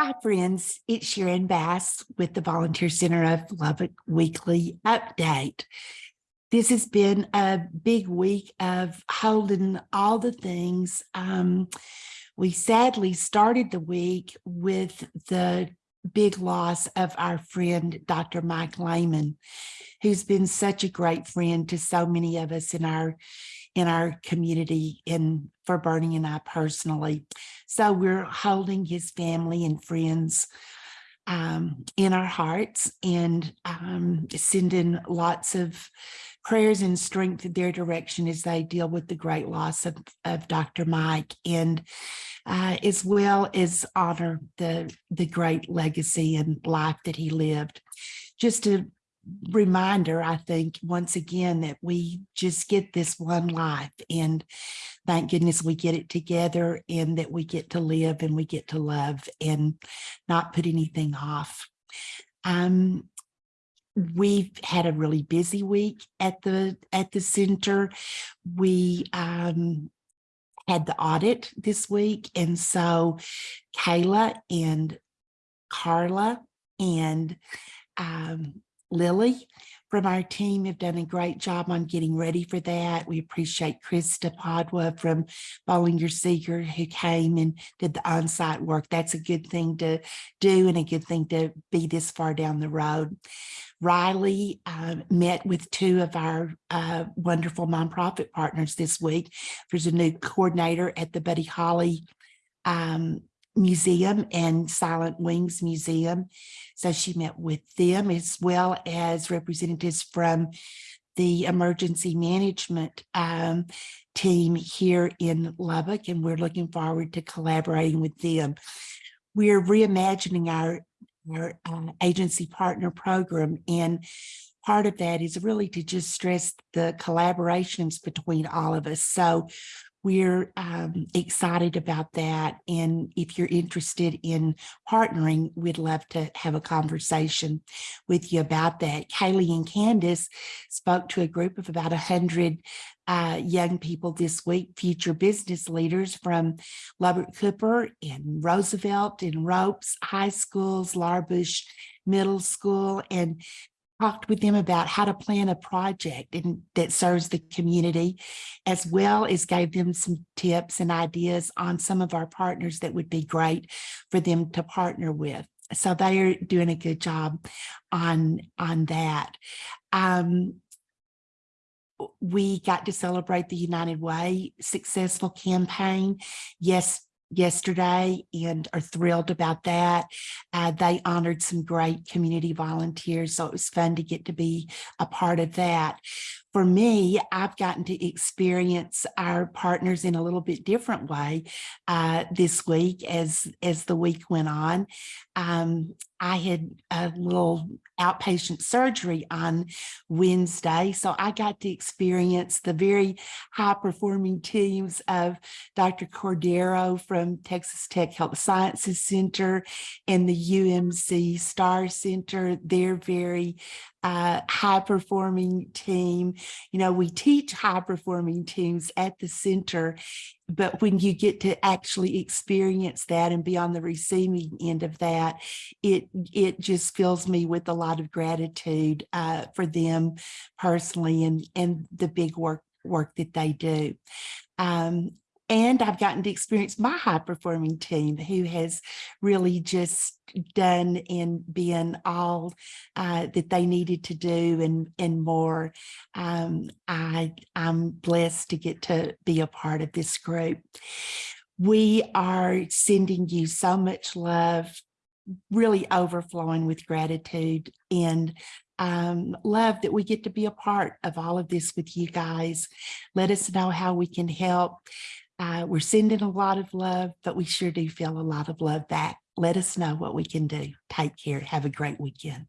Hi, friends. It's Sharon Bass with the Volunteer Center of Lubbock Weekly Update. This has been a big week of holding all the things. Um, we sadly started the week with the big loss of our friend, Dr. Mike Lehman, who's been such a great friend to so many of us in our in our community and for Bernie and I personally. So we're holding his family and friends um, in our hearts and um, sending lots of prayers and strength in their direction as they deal with the great loss of, of Dr. Mike and uh, as well as honor the, the great legacy and life that he lived. Just a reminder, I think, once again, that we just get this one life and thank goodness we get it together and that we get to live and we get to love and not put anything off. Um, we've had a really busy week at the at the center. We um, had the audit this week. And so Kayla and Carla and um, Lily from our team have done a great job on getting ready for that. We appreciate Krista Padua from Bolinger Segars who came and did the on-site work. That's a good thing to do and a good thing to be this far down the road. Riley uh, met with two of our uh, wonderful nonprofit partners this week. There's a new coordinator at the Buddy Holly um, Museum and Silent Wings Museum. So she met with them as well as representatives from the emergency management um, team here in Lubbock, and we're looking forward to collaborating with them. We're reimagining our, our uh, agency partner program, and part of that is really to just stress the collaborations between all of us. So we're um, excited about that. And if you're interested in partnering, we'd love to have a conversation with you about that. Kaylee and Candace spoke to a group of about 100 uh, young people this week, future business leaders from Lubbock Cooper and Roosevelt and Ropes High Schools, Laura Bush Middle School, and talked with them about how to plan a project and that serves the community, as well as gave them some tips and ideas on some of our partners that would be great for them to partner with. So they are doing a good job on, on that. Um, we got to celebrate the United Way successful campaign. Yes, yesterday and are thrilled about that. Uh, they honored some great community volunteers, so it was fun to get to be a part of that. For me, I've gotten to experience our partners in a little bit different way uh, this week as, as the week went on. Um, I had a little outpatient surgery on Wednesday. So I got to experience the very high performing teams of Dr. Cordero from Texas Tech Health Sciences Center and the UMC STAR Center. They're very uh, high performing team. You know, we teach high performing teams at the center, but when you get to actually experience that and be on the receiving end of that, it it just fills me with a lot of gratitude uh, for them personally and and the big work work that they do. Um, and I've gotten to experience my high performing team who has really just done and been all uh, that they needed to do and, and more. Um, I, I'm blessed to get to be a part of this group. We are sending you so much love, really overflowing with gratitude and um, love that we get to be a part of all of this with you guys. Let us know how we can help. Uh, we're sending a lot of love, but we sure do feel a lot of love back. Let us know what we can do. Take care. Have a great weekend.